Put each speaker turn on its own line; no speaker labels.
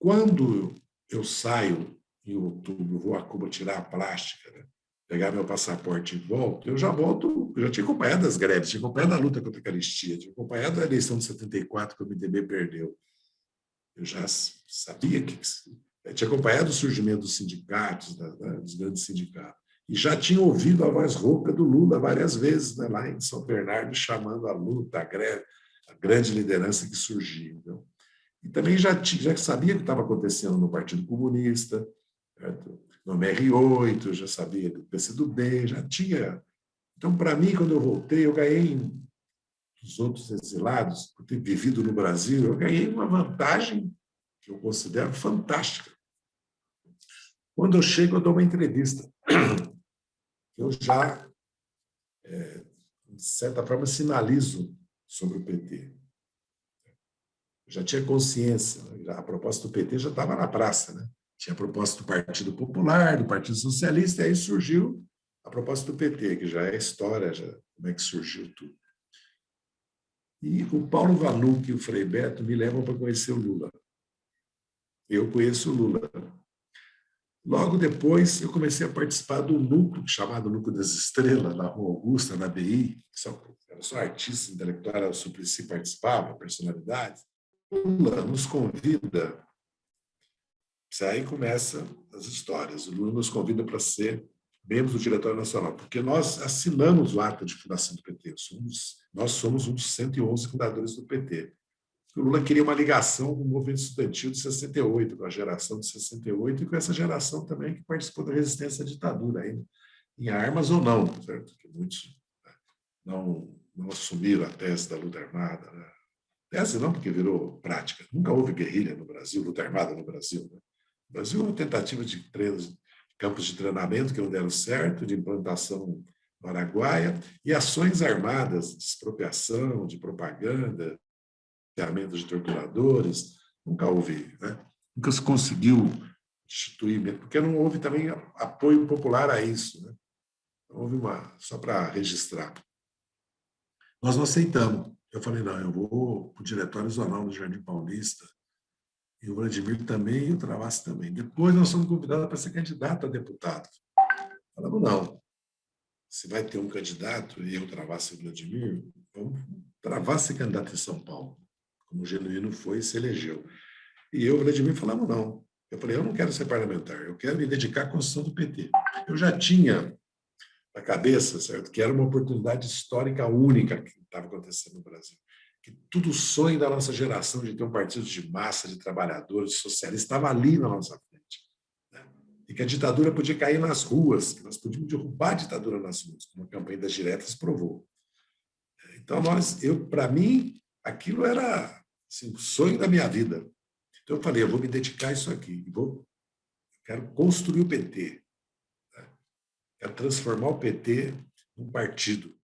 Quando eu saio em outubro, vou a Cuba tirar a plástica, né? pegar meu passaporte e volto, eu já volto, eu já tinha acompanhado as greves, tinha acompanhado a luta contra a caristia, tinha acompanhado a eleição de 74 que o MDB perdeu. Eu já sabia que... Eu tinha acompanhado o surgimento dos sindicatos, da, da, dos grandes sindicatos, e já tinha ouvido a voz rouca do Lula várias vezes, né, lá em São Bernardo, chamando a luta, a greve, a grande liderança que surgiu. Então. E também já, já sabia o que estava acontecendo no Partido Comunista, certo? no MR8, já sabia do PCdoB, já tinha. Então, para mim, quando eu voltei, eu ganhei dos outros exilados, por ter vivido no Brasil, eu ganhei uma vantagem que eu considero fantástica. Quando eu chego, eu dou uma entrevista. Eu já, é, de certa forma, sinalizo sobre o PT. Já tinha consciência, né? a proposta do PT já estava na praça, né? Tinha a proposta do Partido Popular, do Partido Socialista, e aí surgiu a proposta do PT, que já é história, já, como é que surgiu tudo. E o Paulo Vanuc e o Frei Beto me levam para conhecer o Lula. Eu conheço o Lula. Logo depois, eu comecei a participar do núcleo, chamado Núcleo das Estrelas, na Rua Augusta, na BI. Só, era só artista intelectual, era o Suplicy participava, personalidades. Lula nos convida Aí começa as histórias. O Lula nos convida para ser membros do Diretório Nacional, porque nós assinamos o ato de fundação do PT. Somos, nós somos um dos 111 fundadores do PT. O Lula queria uma ligação com o movimento estudantil de 68, com a geração de 68, e com essa geração também que participou da resistência à ditadura, aí, em armas ou não, certo? Muitos né, não, não assumiram a tese da luta armada. Né? Tese não, porque virou prática. Nunca houve guerrilha no Brasil, luta armada no Brasil. Né? O Brasil é uma tentativa de treinos, campos de treinamento que não deram certo, de implantação no Araguaia, e ações armadas de expropriação, de propaganda, de torturadores, nunca houve, né? nunca se conseguiu instituir, porque não houve também apoio popular a isso. Né? Houve uma, só para registrar. Nós não aceitamos. Eu falei, não, eu vou para o Diretório Zonal do Jardim Paulista, e o Vladimir também, e o Travassi também. Depois nós somos convidados para ser candidato a deputado. Falamos, não. Se vai ter um candidato, e eu, Travassi e o Vladimir, vamos Travassi candidato em São Paulo, como o Genuíno foi e se elegeu. E eu, Vladimir, falamos, não. Eu falei, eu não quero ser parlamentar, eu quero me dedicar à construção do PT. Eu já tinha na cabeça, certo, que era uma oportunidade histórica única estava acontecendo no Brasil que tudo sonho da nossa geração de ter um partido de massa, de trabalhadores, de socialistas, estava ali na nossa frente. Né? E que a ditadura podia cair nas ruas, que nós podíamos derrubar a ditadura nas ruas, como a campanha das diretas provou. Então, nós, eu, para mim, aquilo era assim, o sonho da minha vida. Então, eu falei, eu vou me dedicar a isso aqui, vou, quero construir o PT, né? quero transformar o PT num partido